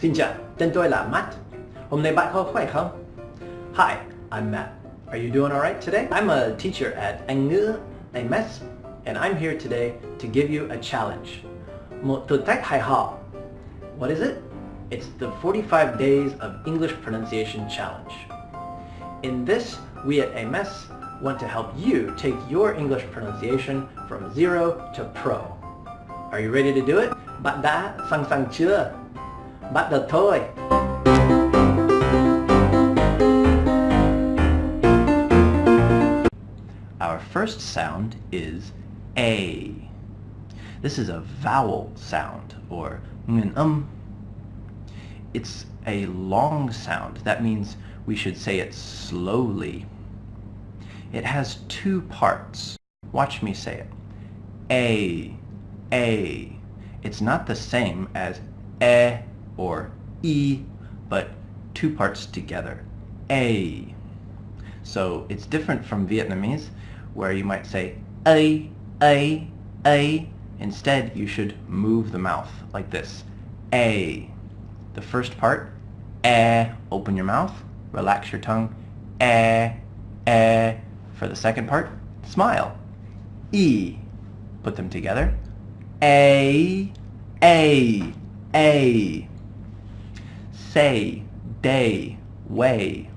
Xin chào, tên tôi là Matt. Hôm nay bạn có khỏe không? Hi, I'm Matt. Are you doing alright today? I'm a teacher at Anh ngữ AMS and I'm here today to give you a challenge. Một thử thách hài hò. What is it? It's the 45 Days of English Pronunciation Challenge. In this, we at AMS want to help you take your English pronunciation from zero to pro. Are you ready to do it? Bạn đã sẵn sàng chưa? Bắt đầu thôi! Our first sound is A. This is a vowel sound, or um. It's a long sound. That means we should say it slowly. It has two parts. Watch me say it. A, A. It's not the same as E or E, but two parts together. A. So it's different from Vietnamese, where you might say A, A, A. Instead, you should move the mouth like this. A. The first part, eh, open your mouth, relax your tongue, eh, eh. For the second part, smile, e. Put them together, a, a, a. Say, day, way.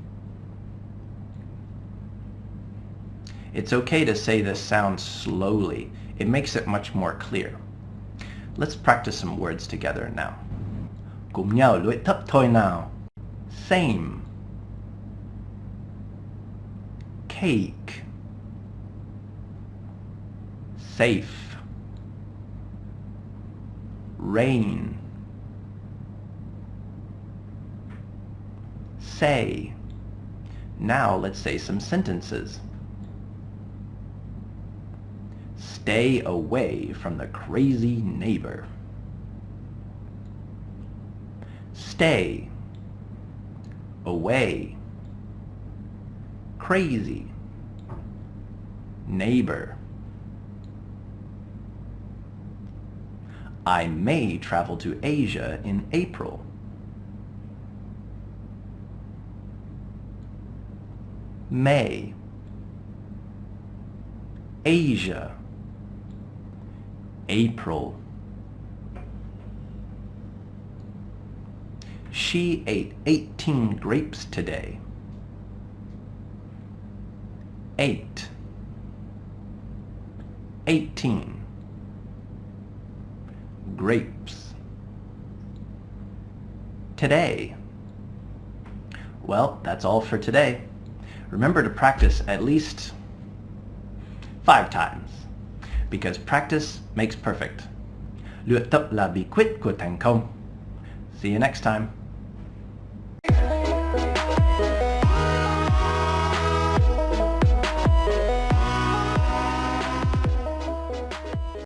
It's okay to say this sound slowly. It makes it much more clear. Let's practice some words together now. Cùng. Same. Cake. Safe. Rain. Say. Now let's say some sentences. Stay away from the crazy neighbor. Stay. Away. Crazy. Neighbor. I may travel to Asia in April. May. Asia. April. She ate 18 grapes today. Eight. Eighteen. Grapes. Today. Well, that's all for today. Remember to practice at least five times because practice makes perfect. See you next time.